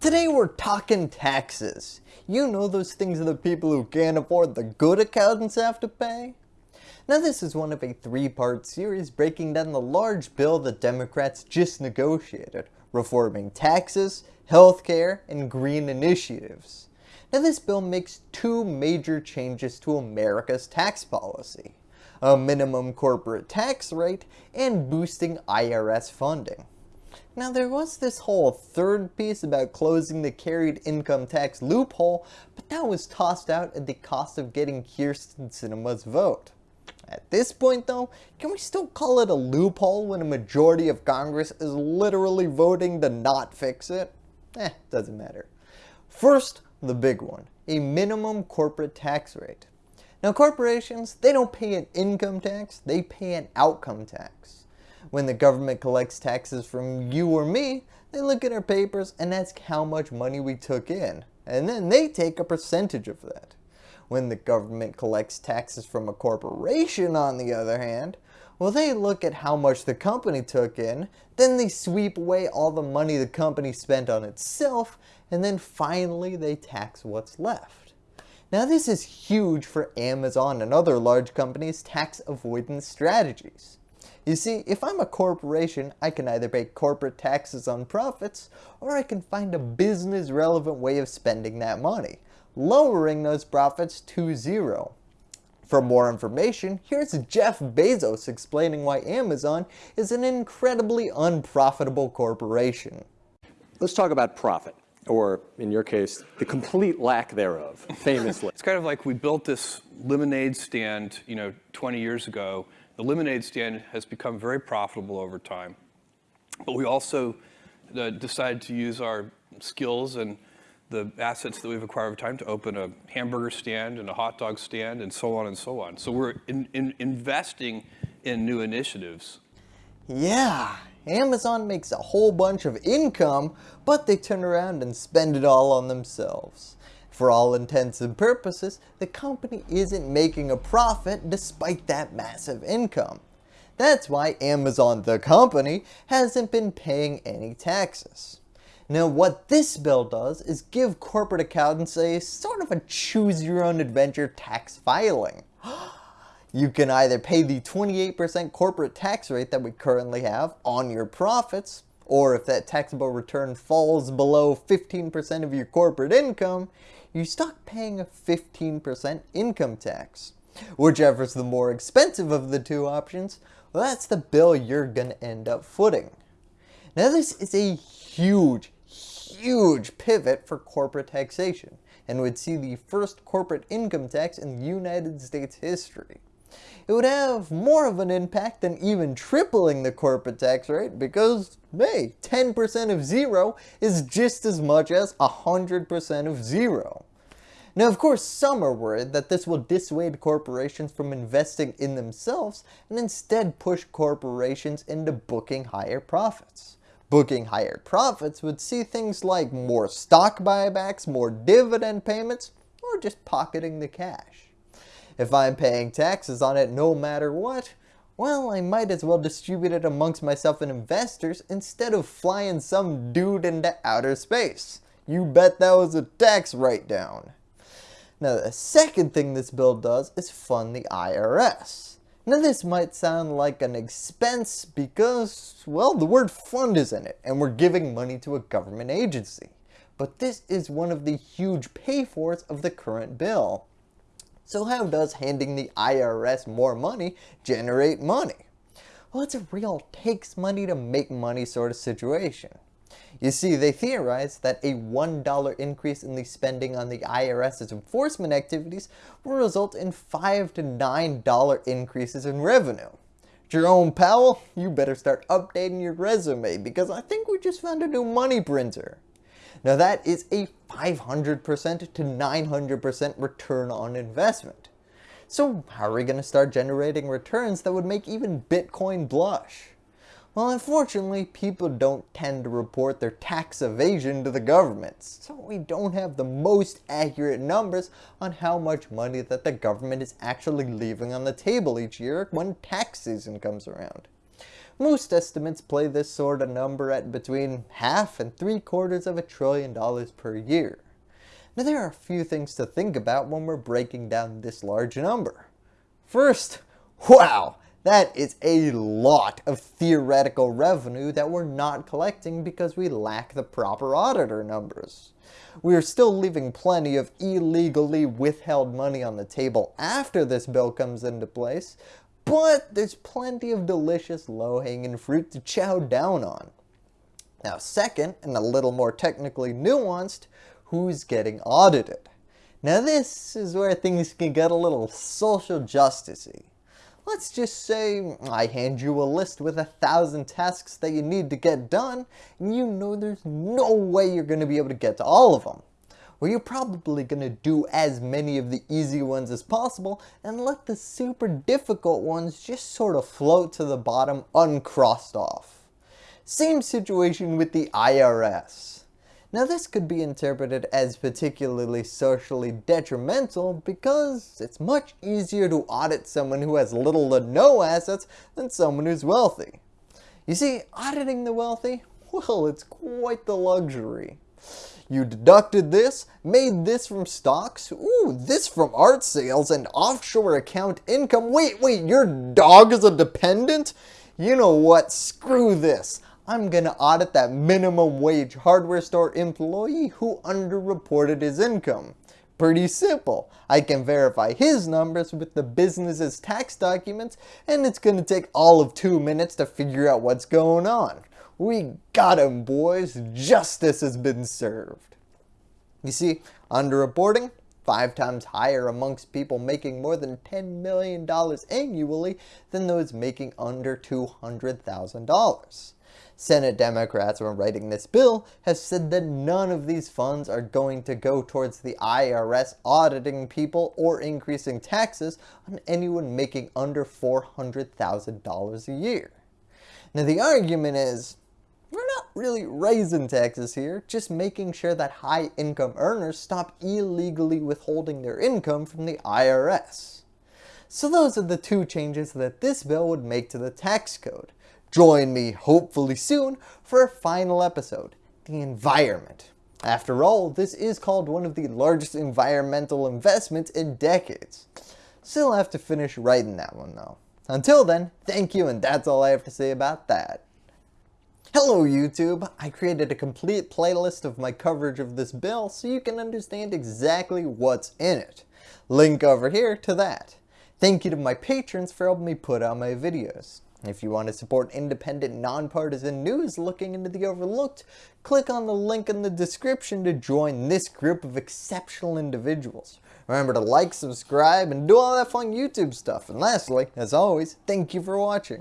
Today we're talking taxes. You know those things that the people who can't afford the good accountants have to pay? Now this is one of a three-part series breaking down the large bill the Democrats just negotiated, reforming taxes, healthcare, and green initiatives. Now this bill makes two major changes to America's tax policy. A minimum corporate tax rate and boosting IRS funding. Now there was this whole third piece about closing the carried income tax loophole, but that was tossed out at the cost of getting Kyrsten Sinema's vote. At this point though, can we still call it a loophole when a majority of Congress is literally voting to not fix it? Eh, doesn't matter. First, the big one, a minimum corporate tax rate. Now corporations, they don't pay an income tax, they pay an outcome tax. When the government collects taxes from you or me, they look at our papers and ask how much money we took in, and then they take a percentage of that. When the government collects taxes from a corporation on the other hand, well they look at how much the company took in, then they sweep away all the money the company spent on itself, and then finally they tax what's left. Now this is huge for Amazon and other large companies' tax avoidance strategies. You see, if I'm a corporation, I can either pay corporate taxes on profits, or I can find a business relevant way of spending that money, lowering those profits to zero. For more information, here's Jeff Bezos explaining why Amazon is an incredibly unprofitable corporation. Let's talk about profit, or in your case, the complete lack thereof, famously. it's kind of like we built this lemonade stand, you know, 20 years ago. The lemonade stand has become very profitable over time. But we also uh, decided to use our skills and the assets that we've acquired over time to open a hamburger stand and a hot dog stand and so on and so on. So we're in, in investing in new initiatives. Yeah, Amazon makes a whole bunch of income, but they turn around and spend it all on themselves. For all intents and purposes, the company isn't making a profit despite that massive income. That's why Amazon the company hasn't been paying any taxes. Now what this bill does is give corporate accountants a sort of a choose your own adventure tax filing. You can either pay the 28% corporate tax rate that we currently have on your profits, or if that taxable return falls below 15% of your corporate income, you start paying a 15% income tax. Whichever's the more expensive of the two options, well that's the bill you're going to end up footing. Now this is a huge, huge pivot for corporate taxation and would see the first corporate income tax in the United States history. It would have more of an impact than even tripling the corporate tax rate because, hey, 10% of zero is just as much as 100% of zero. Now of course some are worried that this will dissuade corporations from investing in themselves and instead push corporations into booking higher profits. Booking higher profits would see things like more stock buybacks, more dividend payments, or just pocketing the cash. If I'm paying taxes on it no matter what, well I might as well distribute it amongst myself and investors instead of flying some dude into outer space. You bet that was a tax write-down. Now the second thing this bill does is fund the IRS. Now this might sound like an expense because, well, the word fund is in it and we're giving money to a government agency. But this is one of the huge pay-fors of the current bill. So how does handing the IRS more money generate money? Well, it's a real takes money to make money sort of situation. You see, they theorize that a $1 increase in the spending on the IRS's enforcement activities will result in 5 to $9 increases in revenue. Jerome Powell, you better start updating your resume because I think we just found a new money printer. Now that is a 500% to 900% return on investment. So how are we going to start generating returns that would make even Bitcoin blush? Well, unfortunately, people don't tend to report their tax evasion to the government, so we don't have the most accurate numbers on how much money that the government is actually leaving on the table each year when tax season comes around. Most estimates play this sort of number at between half and three quarters of a trillion dollars per year. Now there are a few things to think about when we're breaking down this large number. First, wow, that is a lot of theoretical revenue that we're not collecting because we lack the proper auditor numbers. We are still leaving plenty of illegally withheld money on the table after this bill comes into place, but there's plenty of delicious low-hanging fruit to chow down on. Now second, and a little more technically nuanced, who's getting audited? Now this is where things can get a little social justicey. Let's just say I hand you a list with a thousand tasks that you need to get done, and you know there's no way you're going to be able to get to all of them. Well, you're probably going to do as many of the easy ones as possible and let the super difficult ones just sort of float to the bottom uncrossed off. Same situation with the IRS. Now this could be interpreted as particularly socially detrimental because it's much easier to audit someone who has little to no assets than someone who's wealthy. You see, auditing the wealthy, well, it's quite the luxury. You deducted this, made this from stocks, ooh, this from art sales and offshore account income. Wait, wait, your dog is a dependent? You know what, screw this. I'm going to audit that minimum wage hardware store employee who underreported his income. Pretty simple. I can verify his numbers with the business's tax documents and it's going to take all of two minutes to figure out what's going on. We got him boys, justice has been served. You see, underreporting, five times higher amongst people making more than $10 million annually than those making under $200,000. Senate Democrats, when writing this bill, have said that none of these funds are going to go towards the IRS auditing people or increasing taxes on anyone making under $400,000 a year. Now the argument is, we're not really raising taxes here, just making sure that high income earners stop illegally withholding their income from the IRS. So those are the two changes that this bill would make to the tax code. Join me hopefully soon for a final episode, the environment. After all, this is called one of the largest environmental investments in decades. Still have to finish writing that one though. Until then, thank you and that's all I have to say about that. Hello YouTube! I created a complete playlist of my coverage of this bill so you can understand exactly what's in it. Link over here to that. Thank you to my patrons for helping me put out my videos. If you want to support independent, nonpartisan news looking into the overlooked, click on the link in the description to join this group of exceptional individuals. Remember to like, subscribe, and do all that fun YouTube stuff. And lastly, as always, thank you for watching.